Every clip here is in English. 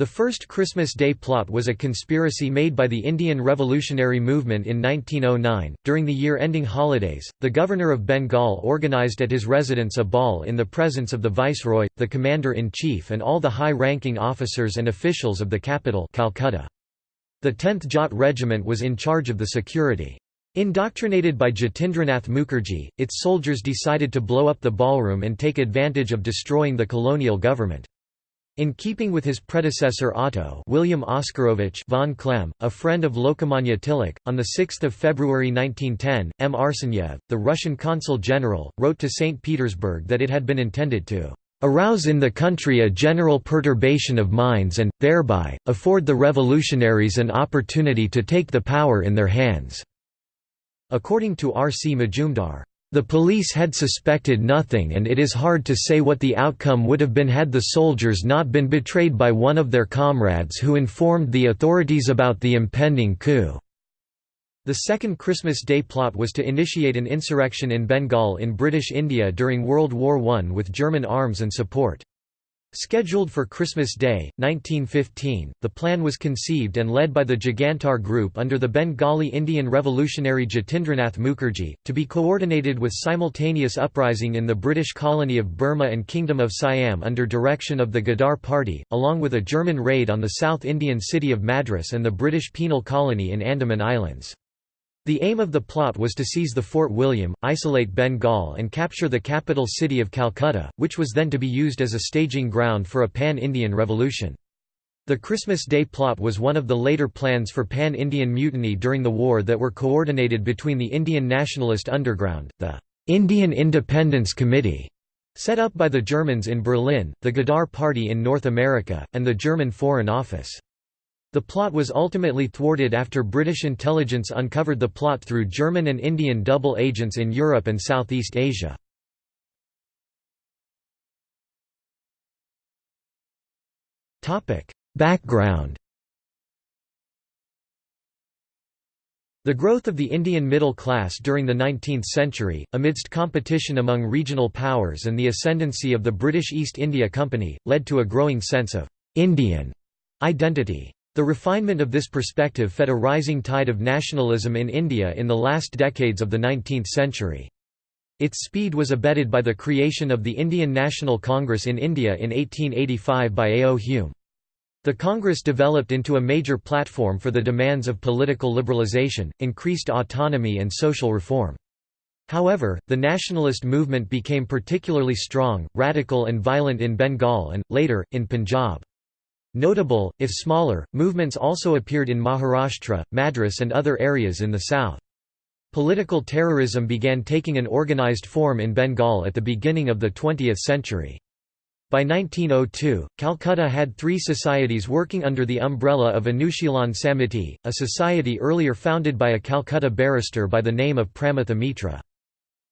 The first Christmas Day plot was a conspiracy made by the Indian Revolutionary Movement in 1909. During the year ending holidays, the governor of Bengal organized at his residence a ball in the presence of the viceroy, the commander in chief, and all the high ranking officers and officials of the capital, Calcutta. The 10th Jat Regiment was in charge of the security. Indoctrinated by Jatindranath Mukherjee, its soldiers decided to blow up the ballroom and take advantage of destroying the colonial government. In keeping with his predecessor Otto William Oscarovich von Klemm, a friend of Lokmanya Tilak, on 6 February 1910, M. Arsenyev, the Russian consul general, wrote to St. Petersburg that it had been intended to "...arouse in the country a general perturbation of minds and, thereby, afford the revolutionaries an opportunity to take the power in their hands." According to R. C. Majumdar, the police had suspected nothing and it is hard to say what the outcome would have been had the soldiers not been betrayed by one of their comrades who informed the authorities about the impending coup. The second Christmas Day plot was to initiate an insurrection in Bengal in British India during World War I with German arms and support. Scheduled for Christmas Day, 1915, the plan was conceived and led by the Jugantar Group under the Bengali Indian revolutionary Jatindranath Mukherjee, to be coordinated with simultaneous uprising in the British colony of Burma and Kingdom of Siam under direction of the Ghadar Party, along with a German raid on the South Indian city of Madras and the British penal colony in Andaman Islands. The aim of the plot was to seize the Fort William, isolate Bengal and capture the capital city of Calcutta, which was then to be used as a staging ground for a pan-Indian revolution. The Christmas Day plot was one of the later plans for pan-Indian mutiny during the war that were coordinated between the Indian nationalist underground, the Indian Independence Committee, set up by the Germans in Berlin, the Ghadar Party in North America, and the German Foreign Office. The plot was ultimately thwarted after British intelligence uncovered the plot through German and Indian double agents in Europe and Southeast Asia. Background The growth of the Indian middle class during the 19th century, amidst competition among regional powers and the ascendancy of the British East India Company, led to a growing sense of «Indian» identity. The refinement of this perspective fed a rising tide of nationalism in India in the last decades of the 19th century. Its speed was abetted by the creation of the Indian National Congress in India in 1885 by A. O. Hume. The Congress developed into a major platform for the demands of political liberalisation, increased autonomy and social reform. However, the nationalist movement became particularly strong, radical and violent in Bengal and, later, in Punjab. Notable, if smaller, movements also appeared in Maharashtra, Madras and other areas in the south. Political terrorism began taking an organized form in Bengal at the beginning of the 20th century. By 1902, Calcutta had three societies working under the umbrella of Anushilan Samiti, a society earlier founded by a Calcutta barrister by the name of Pramatha Mitra.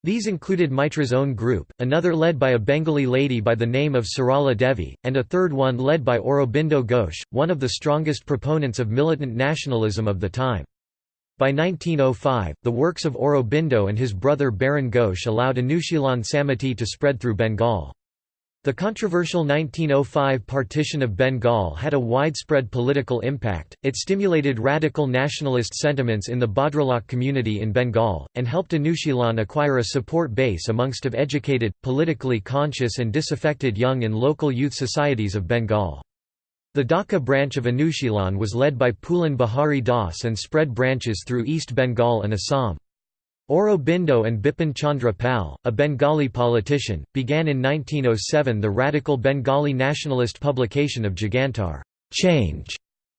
These included Mitra's own group, another led by a Bengali lady by the name of Sarala Devi, and a third one led by Aurobindo Ghosh, one of the strongest proponents of militant nationalism of the time. By 1905, the works of Aurobindo and his brother Barin Ghosh allowed Anushilan Samiti to spread through Bengal. The controversial 1905 partition of Bengal had a widespread political impact, it stimulated radical nationalist sentiments in the Bhadralok community in Bengal, and helped Anushilan acquire a support base amongst of educated, politically conscious and disaffected young and local youth societies of Bengal. The Dhaka branch of Anushilan was led by Pulin Bihari Das and spread branches through East Bengal and Assam. Aurobindo and Bipin Chandra Pal, a Bengali politician, began in 1907 the radical Bengali nationalist publication of Jugantar Change,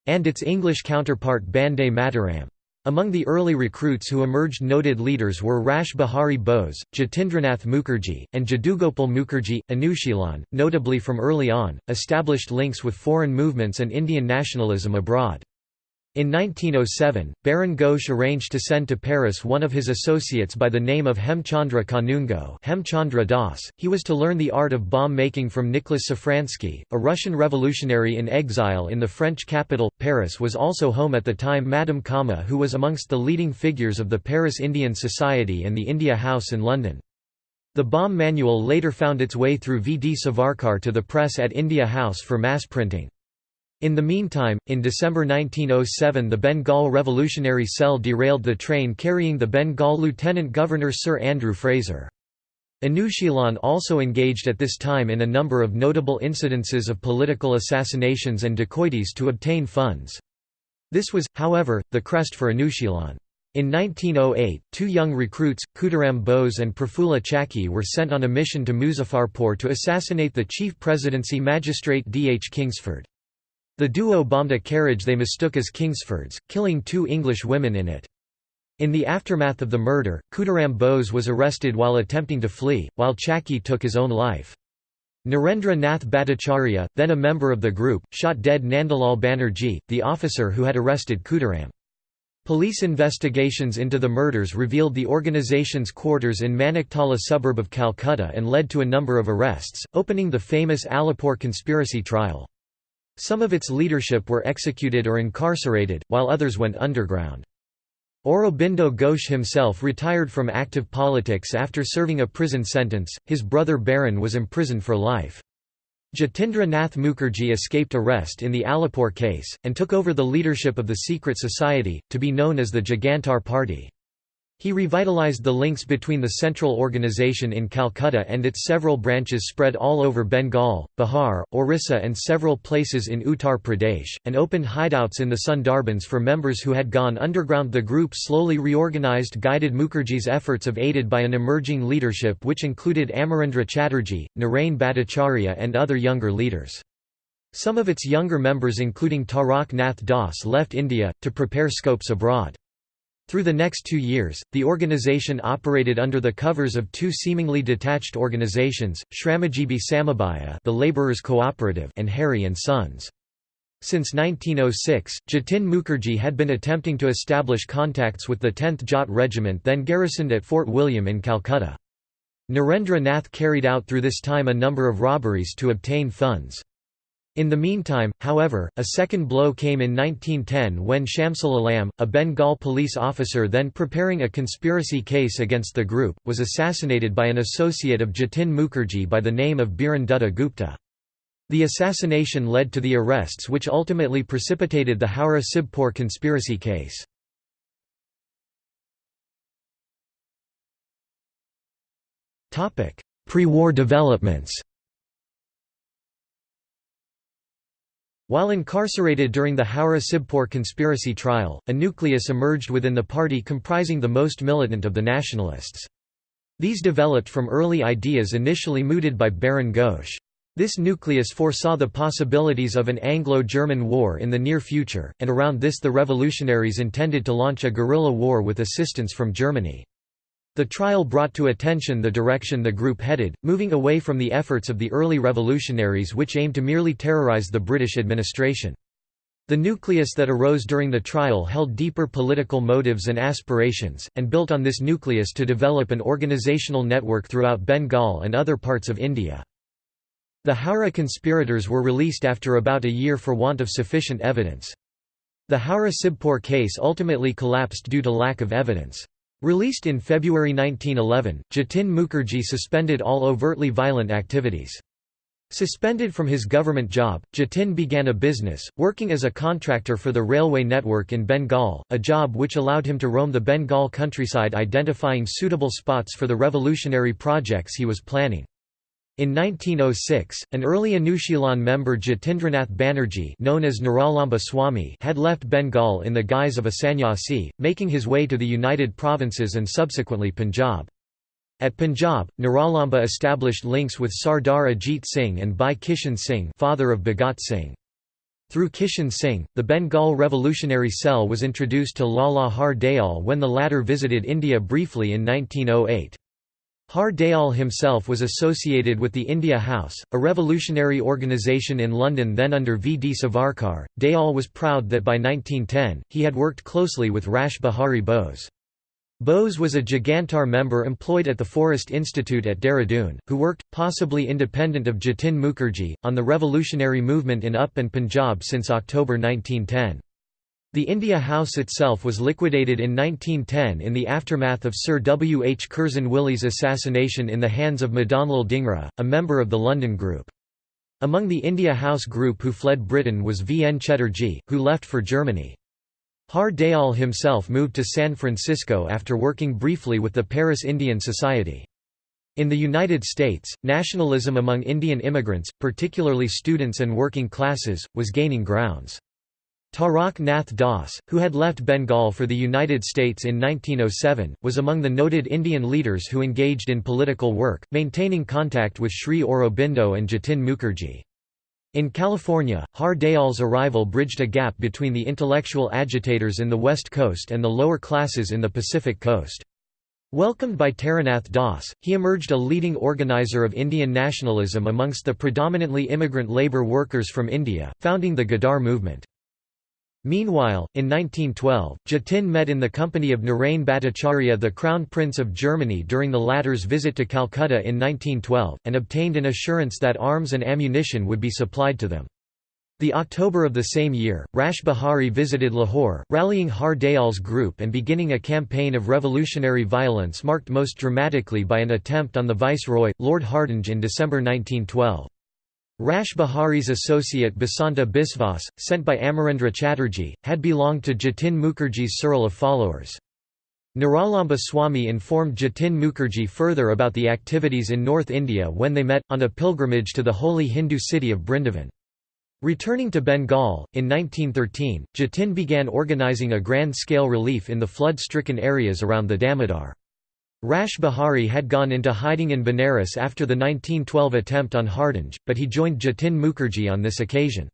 and its English counterpart Bande Mataram. Among the early recruits who emerged noted leaders were Rash Bihari Bose, Jatindranath Mukherjee, and Jadugopal Mukherjee. Anushilan, notably from early on, established links with foreign movements and Indian nationalism abroad. In 1907, Barin Ghosh arranged to send to Paris one of his associates by the name of Hemchandra Kanungo Hemchandra Das. He was to learn the art of bomb-making from Nicholas Safransky, a Russian revolutionary in exile in the French capital. Paris was also home at the time Madame Cama who was amongst the leading figures of the Paris Indian Society and the India House in London. The bomb manual later found its way through V. D. Savarkar to the press at India House for mass printing. In the meantime, in December 1907 the Bengal Revolutionary Cell derailed the train carrying the Bengal Lieutenant Governor Sir Andrew Fraser. Anushilan also engaged at this time in a number of notable incidences of political assassinations and dacoities to obtain funds. This was, however, the crest for Anushilan. In 1908, two young recruits, Khudiram Bose and Prafulla Chaki were sent on a mission to Muzaffarpur to assassinate the chief presidency magistrate D. H. Kingsford. The duo bombed a carriage they mistook as Kingsford's, killing two English women in it. In the aftermath of the murder, Khudiram Bose was arrested while attempting to flee, while Chaki took his own life. Narendra Nath Bhattacharya, then a member of the group, shot dead Nandalal Banerjee, the officer who had arrested Khudiram. Police investigations into the murders revealed the organization's quarters in Maniktala suburb of Calcutta and led to a number of arrests, opening the famous Alipore conspiracy trial. Some of its leadership were executed or incarcerated, while others went underground. Aurobindo Ghosh himself retired from active politics after serving a prison sentence, his brother Barin was imprisoned for life. Jatindra Nath Mukherjee escaped arrest in the Alipore case, and took over the leadership of the secret society, to be known as the Jugantar Party. He revitalized the links between the central organization in Calcutta and its several branches spread all over Bengal, Bihar, Orissa and several places in Uttar Pradesh, and opened hideouts in the Sundarbans for members who had gone underground. The group slowly reorganized guided Mukherjee's efforts of aided by an emerging leadership which included Amarendra Chatterjee, Narain Bhattacharya and other younger leaders. Some of its younger members including Tarak Nath Das left India, to prepare scopes abroad. Through the next two years, the organization operated under the covers of two seemingly detached organizations, Shramajiebi Samabaya the Laborers Cooperative and Harry and Sons. Since 1906, Jatin Mukherjee had been attempting to establish contacts with the 10th Jat Regiment then garrisoned at Fort William in Calcutta. Narendra Nath carried out through this time a number of robberies to obtain funds. In the meantime, however, a second blow came in 1910 when Shamsul Alam, a Bengal police officer then preparing a conspiracy case against the group, was assassinated by an associate of Jatin Mukherjee by the name of Biren Dutta Gupta. The assassination led to the arrests which ultimately precipitated the Howrah Sibpur conspiracy case. Pre-war developments While incarcerated during the Howrah Sibpur conspiracy trial, a nucleus emerged within the party comprising the most militant of the nationalists. These developed from early ideas initially mooted by Barin Ghosh. This nucleus foresaw the possibilities of an Anglo-German war in the near future, and around this the revolutionaries intended to launch a guerrilla war with assistance from Germany. The trial brought to attention the direction the group headed, moving away from the efforts of the early revolutionaries which aimed to merely terrorize the British administration. The nucleus that arose during the trial held deeper political motives and aspirations, and built on this nucleus to develop an organizational network throughout Bengal and other parts of India. The Howrah conspirators were released after about a year for want of sufficient evidence. The Howrah Sibpur case ultimately collapsed due to lack of evidence. Released in February 1911, Jatin Mukherjee suspended all overtly violent activities. Suspended from his government job, Jatin began a business, working as a contractor for the railway network in Bengal, a job which allowed him to roam the Bengal countryside identifying suitable spots for the revolutionary projects he was planning. In 1906, an early Anushilan member Jatindranath Banerjee known as Niralamba Swami had left Bengal in the guise of a sannyasi, making his way to the United Provinces and subsequently Punjab. At Punjab, Niralamba established links with Sardar Ajit Singh and Bhai Kishan Singh father of Bhagat Singh. Through Kishan Singh, the Bengal Revolutionary Cell was introduced to Lala Har Dayal when the latter visited India briefly in 1908. Har Dayal himself was associated with the India House, a revolutionary organisation in London then under V. D. Savarkar. Dayal was proud that by 1910, he had worked closely with Rash Behari Bose. Bose was a Jugantar member employed at the Forest Institute at Dehradun, who worked, possibly independent of Jatin Mukherjee, on the revolutionary movement in Up and Punjab since October 1910. The India House itself was liquidated in 1910 in the aftermath of Sir W. H. Curzon Wyllie's assassination in the hands of Madanlal Dhingra, a member of the London Group. Among the India House group who fled Britain was V. N. Chatterjee, who left for Germany. Har Dayal himself moved to San Francisco after working briefly with the Paris Indian Society. In the United States, nationalism among Indian immigrants, particularly students and working classes, was gaining grounds. Tarak Nath Das, who had left Bengal for the United States in 1907, was among the noted Indian leaders who engaged in political work, maintaining contact with Sri Aurobindo and Jatin Mukherjee. In California, Har Dayal's arrival bridged a gap between the intellectual agitators in the West Coast and the lower classes in the Pacific Coast. Welcomed by Taranath Das, he emerged a leading organizer of Indian nationalism amongst the predominantly immigrant labour workers from India, founding the Ghadar movement. Meanwhile, in 1912, Jatin met in the company of Narain Bhattacharya the Crown Prince of Germany during the latter's visit to Calcutta in 1912, and obtained an assurance that arms and ammunition would be supplied to them. The October of the same year, Rash Behari visited Lahore, rallying Har Dayal's group and beginning a campaign of revolutionary violence marked most dramatically by an attempt on the viceroy, Lord Hardinge in December 1912. Rash Behari's associate Basanta Biswas, sent by Amarendra Chatterjee, had belonged to Jatin Mukherjee's circle of followers. Niralamba Swami informed Jatin Mukherjee further about the activities in North India when they met, on a pilgrimage to the holy Hindu city of Brindavan. Returning to Bengal, in 1913, Jatin began organising a grand-scale relief in the flood-stricken areas around the Damodar. Rash Behari had gone into hiding in Benares after the 1912 attempt on Hardinge, but he joined Jatin Mukherjee on this occasion.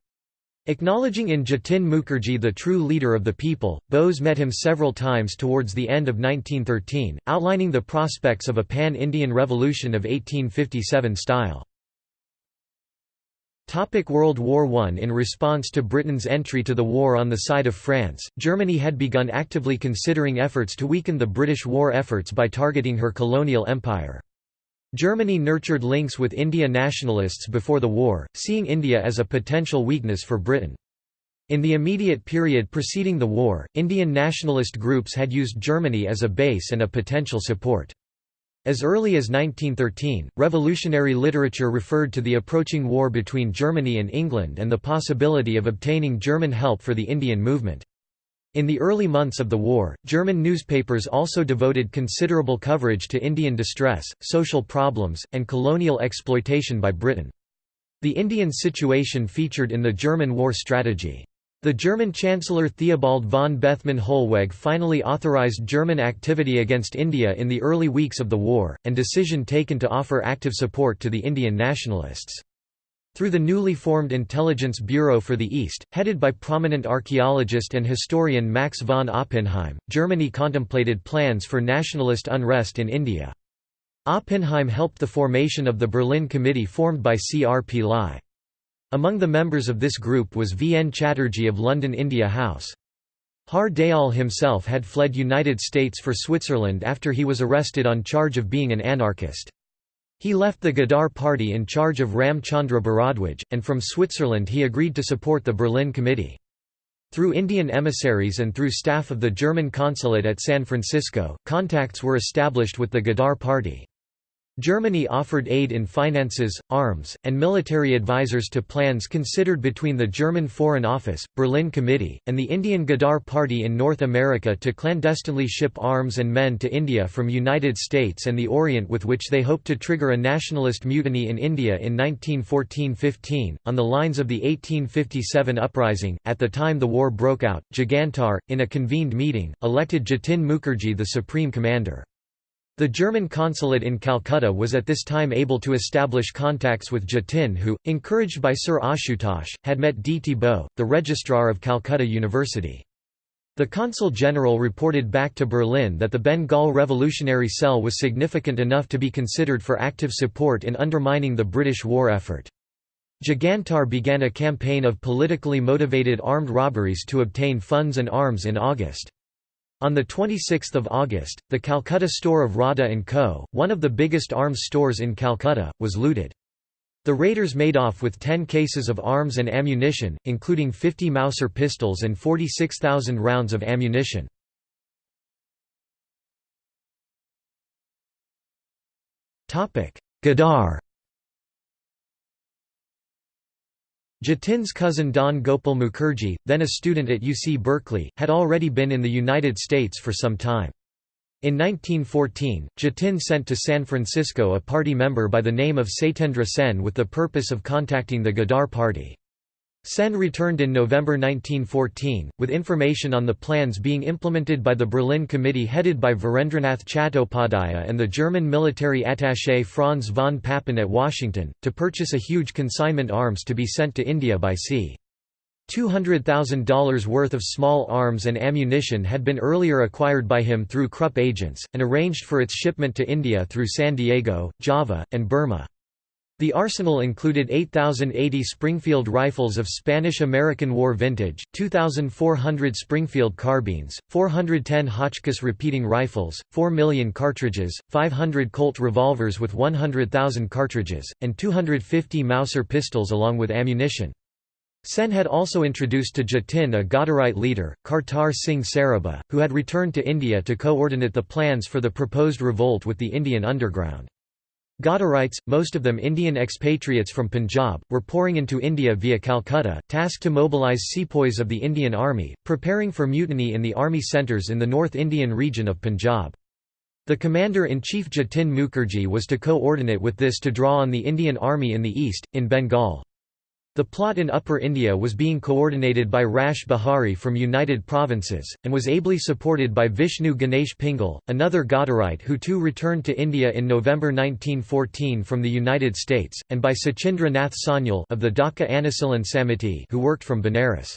Acknowledging in Jatin Mukherjee the true leader of the people, Bose met him several times towards the end of 1913, outlining the prospects of a pan-Indian revolution of 1857 style. Topic World War I In response to Britain's entry to the war on the side of France, Germany had begun actively considering efforts to weaken the British war efforts by targeting her colonial empire. Germany nurtured links with India nationalists before the war, seeing India as a potential weakness for Britain. In the immediate period preceding the war, Indian nationalist groups had used Germany as a base and a potential support. As early as 1913, revolutionary literature referred to the approaching war between Germany and England and the possibility of obtaining German help for the Indian movement. In the early months of the war, German newspapers also devoted considerable coverage to Indian distress, social problems, and colonial exploitation by Britain. The Indian situation featured in the German war strategy. The German Chancellor Theobald von Bethmann Hollweg finally authorized German activity against India in the early weeks of the war, and decision taken to offer active support to the Indian nationalists. Through the newly formed Intelligence Bureau for the East, headed by prominent archaeologist and historian Max von Oppenheim, Germany contemplated plans for nationalist unrest in India. Oppenheim helped the formation of the Berlin Committee formed by C. R. P. Pillai. Among the members of this group was V. N. Chatterjee of London India House. Har Dayal himself had fled United States for Switzerland after he was arrested on charge of being an anarchist. He left the Ghadar party in charge of Ram Chandra and from Switzerland he agreed to support the Berlin Committee. Through Indian emissaries and through staff of the German consulate at San Francisco, contacts were established with the Ghadar party. Germany offered aid in finances, arms, and military advisors to plans considered between the German Foreign Office, Berlin Committee, and the Indian Ghadar Party in North America to clandestinely ship arms and men to India from United States and the Orient with which they hoped to trigger a nationalist mutiny in India in 1914–15, on the lines of the 1857 uprising. At the time the war broke out, Jugantar, in a convened meeting, elected Jatin Mukherjee the supreme commander. The German consulate in Calcutta was at this time able to establish contacts with Jatin who, encouraged by Sir Ashutosh, had met D. Thibault, the registrar of Calcutta University. The consul general reported back to Berlin that the Bengal Revolutionary Cell was significant enough to be considered for active support in undermining the British war effort. Jugantar began a campaign of politically motivated armed robberies to obtain funds and arms in August. On 26 August, the Calcutta store of Rodda & Co., one of the biggest arms stores in Calcutta, was looted. The raiders made off with 10 cases of arms and ammunition, including 50 Mauser pistols and 46,000 rounds of ammunition. Ghadar Jatin's cousin Dhan Gopal Mukherjee, then a student at UC Berkeley, had already been in the United States for some time. In 1914, Jatin sent to San Francisco a party member by the name of Satyendra Sen with the purpose of contacting the Ghadar party. Sen returned in November 1914, with information on the plans being implemented by the Berlin Committee headed by Virendranath Chattopadhyaya and the German military attaché Franz von Papen at Washington, to purchase a huge consignment arms to be sent to India by sea. $200,000 worth of small arms and ammunition had been earlier acquired by him through Krupp agents, and arranged for its shipment to India through San Diego, Java, and Burma. The arsenal included 8,080 Springfield rifles of Spanish–American War vintage, 2,400 Springfield carbines, 410 Hotchkiss repeating rifles, 4 million cartridges, 500 Colt revolvers with 100,000 cartridges, and 250 Mauser pistols along with ammunition. Sen had also introduced to Jatin a Ghadarite leader, Kartar Singh Sarabha, who had returned to India to coordinate the plans for the proposed revolt with the Indian underground. Ghadarites, most of them Indian expatriates from Punjab, were pouring into India via Calcutta, tasked to mobilise sepoys of the Indian Army, preparing for mutiny in the army centres in the North Indian region of Punjab. The Commander-in-Chief Jatin Mukherjee was to coordinate with this to draw on the Indian Army in the east, in Bengal. The plot in Upper India was being coordinated by Rash Behari from United Provinces, and was ably supported by Vishnu Ganesh Pingal, another Ghadarite who too returned to India in November 1914 from the United States, and by Sachindra Nath Sanyal of the Dhaka Anushilan Samiti who worked from Benares.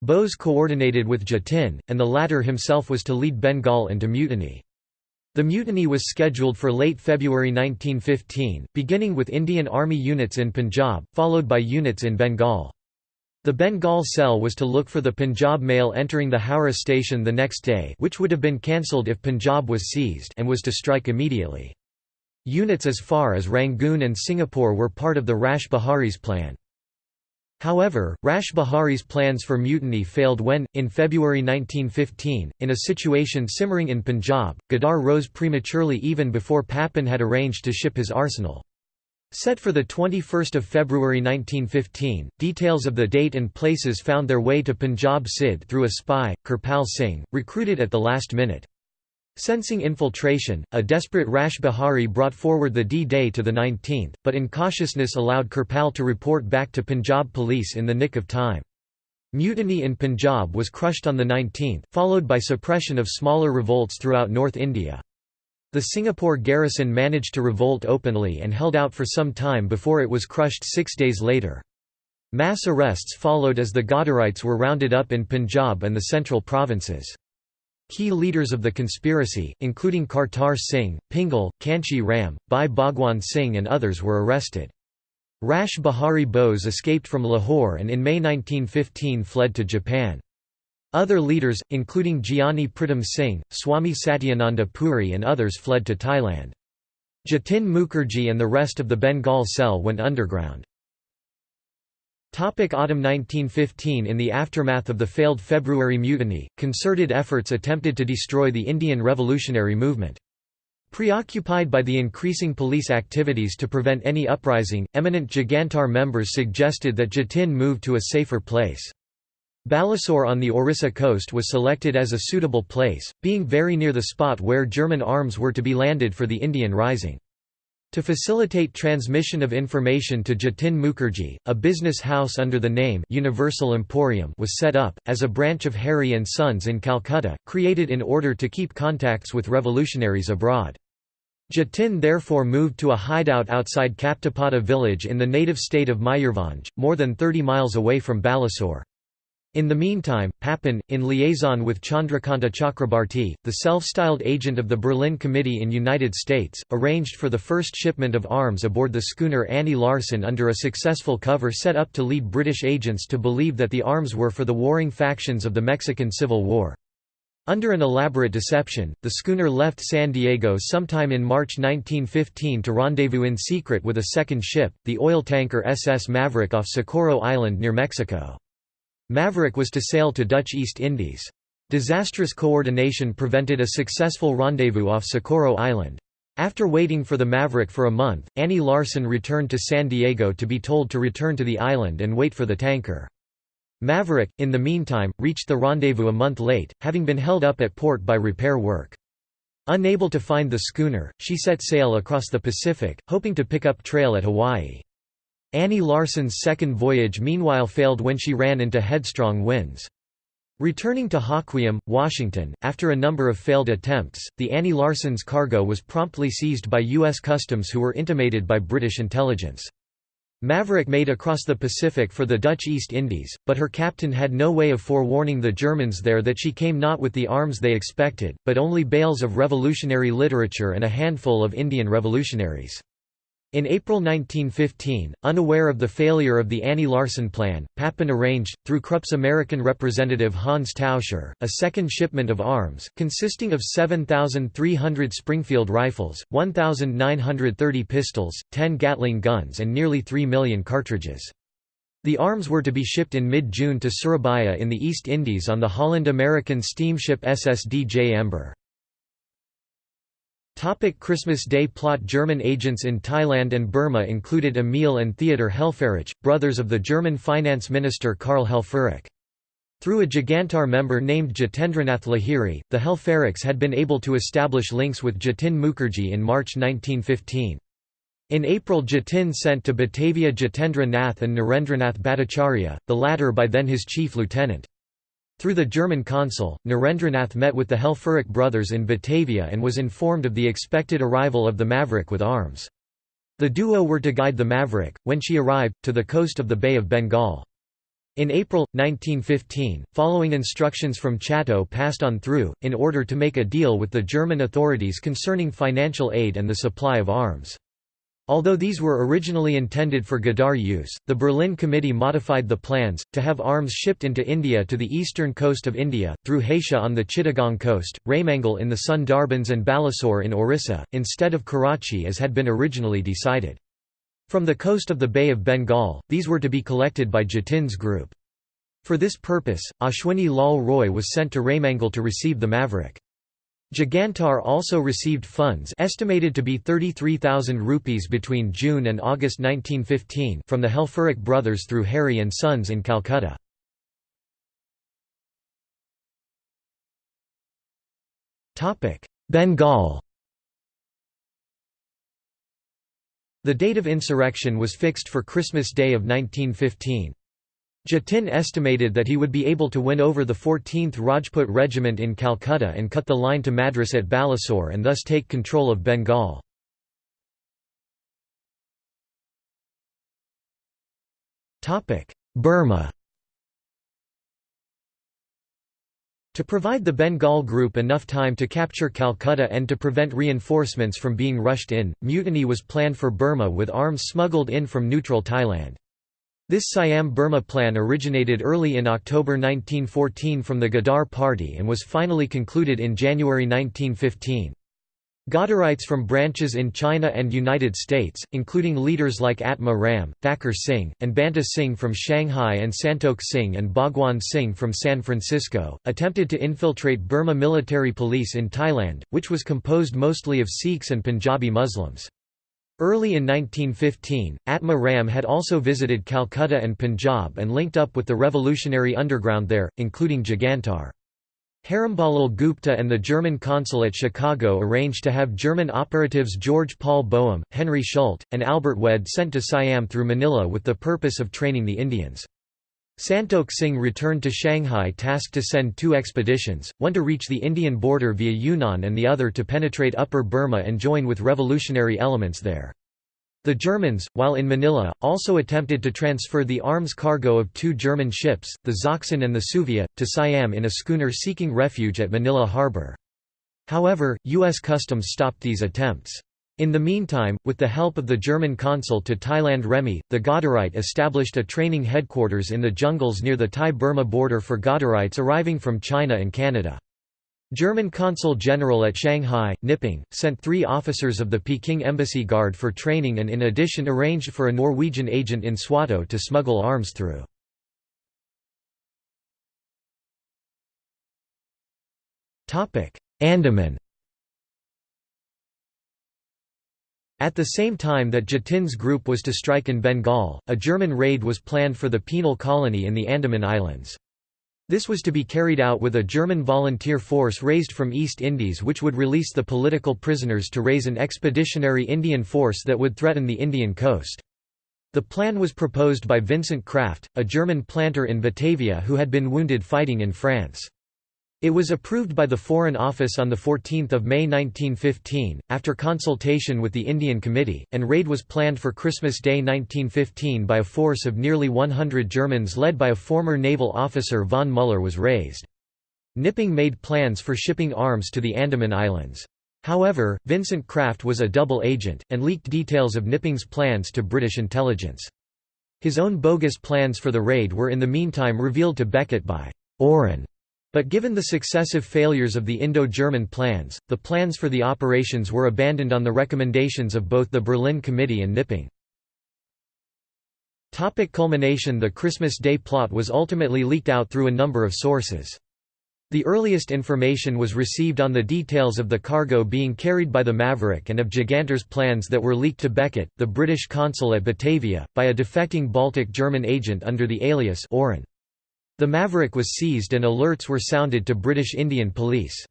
Bose coordinated with Jatin, and the latter himself was to lead Bengal into mutiny. The mutiny was scheduled for late February 1915, beginning with Indian Army units in Punjab, followed by units in Bengal. The Bengal cell was to look for the Punjab mail entering the Howrah station the next day which would have been cancelled if Punjab was seized and was to strike immediately. Units as far as Rangoon and Singapore were part of the Rash Behari's plan. However, Rash Behari's plans for mutiny failed when, in February 1915, in a situation simmering in Punjab, Ghadar rose prematurely even before Papen had arranged to ship his arsenal. Set for 21 February 1915, details of the date and places found their way to Punjab CID through a spy, Kirpal Singh, recruited at the last minute. Sensing infiltration, a desperate Rash Behari brought forward the D-Day to the 19th, but incautiousness allowed Kirpal to report back to Punjab police in the nick of time. Mutiny in Punjab was crushed on the 19th, followed by suppression of smaller revolts throughout North India. The Singapore garrison managed to revolt openly and held out for some time before it was crushed six days later. Mass arrests followed as the Ghadarites were rounded up in Punjab and the central provinces. Key leaders of the conspiracy, including Kartar Singh, Pingal, Kanshi Ram, Bhai Bhagwan Singh and others were arrested. Rash Behari Bose escaped from Lahore and in May 1915 fled to Japan. Other leaders, including Gyani Pritam Singh, Swami Satyananda Puri and others fled to Thailand. Jatin Mukherjee and the rest of the Bengal cell went underground. Topic Autumn 1915 In the aftermath of the failed February Mutiny, concerted efforts attempted to destroy the Indian revolutionary movement. Preoccupied by the increasing police activities to prevent any uprising, eminent Jugantar members suggested that Jatin move to a safer place. Balasore on the Orissa coast was selected as a suitable place, being very near the spot where German arms were to be landed for the Indian Rising. To facilitate transmission of information to Jatin Mukherjee, a business house under the name Universal Emporium was set up, as a branch of Harry and Sons in Calcutta, created in order to keep contacts with revolutionaries abroad. Jatin therefore moved to a hideout outside Kaptapada village in the native state of Mayurbhanj, more than 30 miles away from Balasore. In the meantime, Papen, in liaison with Chandrakanta Chakrabarti, the self-styled agent of the Berlin Committee in United States, arranged for the first shipment of arms aboard the schooner Annie Larsen under a successful cover set up to lead British agents to believe that the arms were for the warring factions of the Mexican Civil War. Under an elaborate deception, the schooner left San Diego sometime in March 1915 to rendezvous in secret with a second ship, the oil tanker SS Maverick off Socorro Island near Mexico. Maverick was to sail to Dutch East Indies. Disastrous coordination prevented a successful rendezvous off Socorro Island. After waiting for the Maverick for a month, Annie Larsen returned to San Diego to be told to return to the island and wait for the tanker. Maverick, in the meantime, reached the rendezvous a month late, having been held up at port by repair work. Unable to find the schooner, she set sail across the Pacific, hoping to pick up trail at Hawaii. Annie Larsen's second voyage meanwhile failed when she ran into headstrong winds. Returning to Hoquiam, Washington, after a number of failed attempts, the Annie Larsen's cargo was promptly seized by U.S. Customs who were intimated by British intelligence. Maverick made across the Pacific for the Dutch East Indies, but her captain had no way of forewarning the Germans there that she came not with the arms they expected, but only bales of revolutionary literature and a handful of Indian revolutionaries. In April 1915, unaware of the failure of the Annie Larsen plan, Papen arranged, through Krupp's American representative Hans Tauscher, a second shipment of arms, consisting of 7,300 Springfield rifles, 1,930 pistols, 10 Gatling guns and nearly 3 million cartridges. The arms were to be shipped in mid-June to Surabaya in the East Indies on the Holland-American steamship SS Djember. Topic Christmas Day plot German agents in Thailand and Burma included Emil and Theodor Helfferich, brothers of the German finance minister Karl Helfferich. Through a Jugantar member named Jitendranath Lahiri, the Helfferichs had been able to establish links with Jatin Mukherjee in March 1915. In April Jatin sent to Batavia Jitendra Nath and Narendranath Bhattacharya, the latter by then his chief lieutenant. Through the German consul, Narendranath met with the Helfferich brothers in Batavia and was informed of the expected arrival of the Maverick with arms. The duo were to guide the Maverick, when she arrived, to the coast of the Bay of Bengal. In April, 1915, following instructions from Chatto passed on through, in order to make a deal with the German authorities concerning financial aid and the supply of arms. Although these were originally intended for Ghadar use, the Berlin Committee modified the plans, to have arms shipped into India to the eastern coast of India, through Hatia on the Chittagong coast, Raymangal in the Sundarbans and Balasore in Orissa, instead of Karachi as had been originally decided. From the coast of the Bay of Bengal, these were to be collected by Jatin's group. For this purpose, Ashwini Lal Roy was sent to Raymangal to receive the Maverick. Jugantar also received funds estimated to be 33,000 rupees between June and August 1915 from the Helfferich brothers through Harry and Sons in Calcutta. Bengal The date of insurrection was fixed for Christmas Day of 1915. Jatin estimated that he would be able to win over the 14th Rajput Regiment in Calcutta and cut the line to Madras at Balasore and thus take control of Bengal. Burma To provide the Bengal group enough time to capture Calcutta and to prevent reinforcements from being rushed in, mutiny was planned for Burma with arms smuggled in from neutral Thailand. This Siam-Burma plan originated early in October 1914 from the Ghadar Party and was finally concluded in January 1915. Ghadarites from branches in China and United States, including leaders like Atma Ram, Thakur Singh, and Banta Singh from Shanghai and Santokh Singh and Bhagwan Singh from San Francisco, attempted to infiltrate Burma military police in Thailand, which was composed mostly of Sikhs and Punjabi Muslims. Early in 1915, Atma Ram had also visited Calcutta and Punjab and linked up with the revolutionary underground there, including Jugantar. Heramba Lal Gupta and the German consul at Chicago arranged to have German operatives George Paul Boehm, Henry Schult, and Albert Wehde sent to Siam through Manila with the purpose of training the Indians. Santokh Singh returned to Shanghai tasked to send two expeditions, one to reach the Indian border via Yunnan and the other to penetrate Upper Burma and join with revolutionary elements there. The Germans, while in Manila, also attempted to transfer the arms cargo of two German ships, the Sachsen and the Suevia, to Siam in a schooner seeking refuge at Manila Harbor. However, U.S. Customs stopped these attempts. In the meantime, with the help of the German consul to Thailand Remy, the Ghadarite established a training headquarters in the jungles near the Thai-Burma border for Ghadarites arriving from China and Canada. German consul general at Shanghai, Knipping, sent three officers of the Peking Embassy Guard for training and in addition arranged for a Norwegian agent in Swatow to smuggle arms through. Andaman At the same time that Jatin's group was to strike in Bengal, a German raid was planned for the penal colony in the Andaman Islands. This was to be carried out with a German volunteer force raised from East Indies which would release the political prisoners to raise an expeditionary Indian force that would threaten the Indian coast. The plan was proposed by Vincent Kraft, a German planter in Batavia who had been wounded fighting in France. It was approved by the Foreign Office on 14 May 1915, after consultation with the Indian Committee, and raid was planned for Christmas Day 1915 by a force of nearly 100 Germans led by a former naval officer von Müller was raised. Knipping made plans for shipping arms to the Andaman Islands. However, Vincent Kraft was a double agent, and leaked details of Knipping's plans to British intelligence. His own bogus plans for the raid were in the meantime revealed to Beckett by Oren but given the successive failures of the Indo-German plans, the plans for the operations were abandoned on the recommendations of both the Berlin Committee and Knipping. Topic culmination The Christmas Day plot was ultimately leaked out through a number of sources. The earliest information was received on the details of the cargo being carried by the Maverick and of Jugantar's plans that were leaked to Beckett, the British consul at Batavia, by a defecting Baltic German agent under the alias Oren. The Maverick was seized and alerts were sounded to British Indian Police.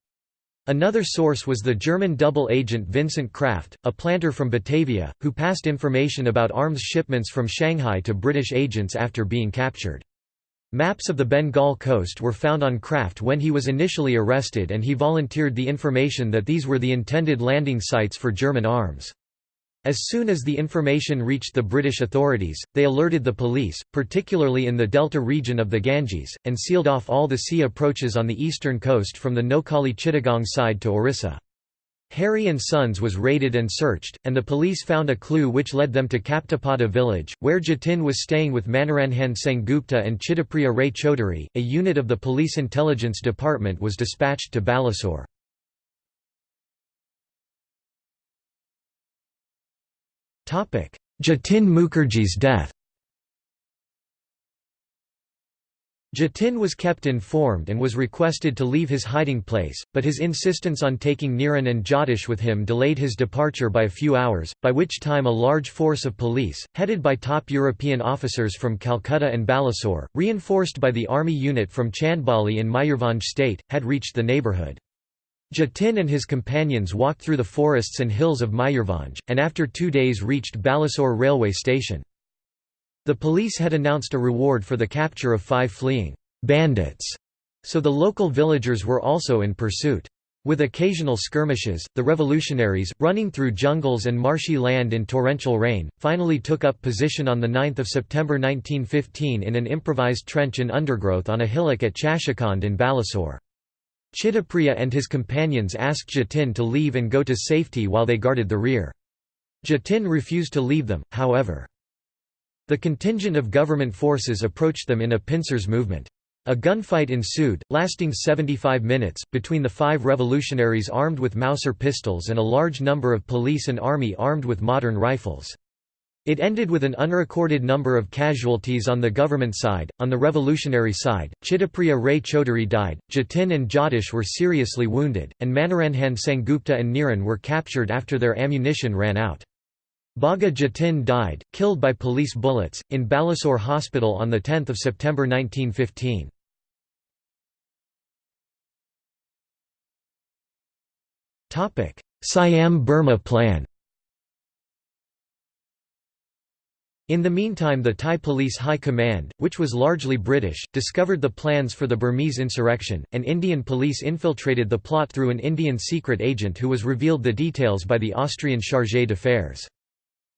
Another source was the German double agent Vincent Kraft, a planter from Batavia, who passed information about arms shipments from Shanghai to British agents after being captured. Maps of the Bengal coast were found on Kraft when he was initially arrested and he volunteered the information that these were the intended landing sites for German arms. As soon as the information reached the British authorities, they alerted the police, particularly in the delta region of the Ganges, and sealed off all the sea approaches on the eastern coast from the Noakhali Chittagong side to Orissa. Harry and Sons was raided and searched, and the police found a clue which led them to Kaptapada village, where Jatin was staying with Manoranjan Sengupta and Chittapriya Ray Chaudhuri. A unit of the police intelligence department was dispatched to Balasore. Jatin Mukherjee's death Jatin was kept informed and was requested to leave his hiding place, but his insistence on taking Niran and Jatish with him delayed his departure by a few hours, by which time a large force of police, headed by top European officers from Calcutta and Balasore, reinforced by the army unit from Chandbali in Mayurbhanj state, had reached the neighbourhood. Jatin and his companions walked through the forests and hills of Mayurbhanj, and after two days reached Balasore railway station. The police had announced a reward for the capture of five fleeing bandits, so the local villagers were also in pursuit. With occasional skirmishes, the revolutionaries, running through jungles and marshy land in torrential rain, finally took up position on 9 September 1915 in an improvised trench in undergrowth on a hillock at Chashikand in Balasore. Chittapriya and his companions asked Jatin to leave and go to safety while they guarded the rear. Jatin refused to leave them, however. The contingent of government forces approached them in a pincers movement. A gunfight ensued, lasting 75 minutes, between the five revolutionaries armed with Mauser pistols and a large number of police and army armed with modern rifles. It ended with an unrecorded number of casualties on the government side. On the revolutionary side, Chittapriya Ray Chaudhuri died, Jatin and Jatish were seriously wounded, and Manoranjan Sengupta and Niran were captured after their ammunition ran out. Bagha Jatin died, killed by police bullets, in Balasore Hospital on 10 September 1915. Siam Burma Plan In the meantime the Thai Police High Command, which was largely British, discovered the plans for the Burmese insurrection, and Indian police infiltrated the plot through an Indian secret agent who was revealed the details by the Austrian chargé d'affaires.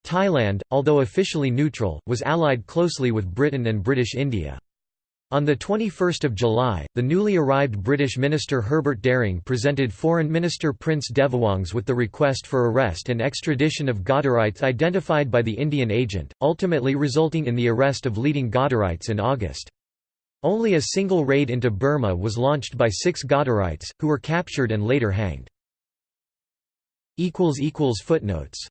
Thailand, although officially neutral, was allied closely with Britain and British India. On 21 July, the newly arrived British minister Herbert Dering presented Foreign Minister Prince Devawongse with the request for arrest and extradition of Ghadarites identified by the Indian agent, ultimately resulting in the arrest of leading Ghadarites in August. Only a single raid into Burma was launched by six Ghadarites, who were captured and later hanged. Footnotes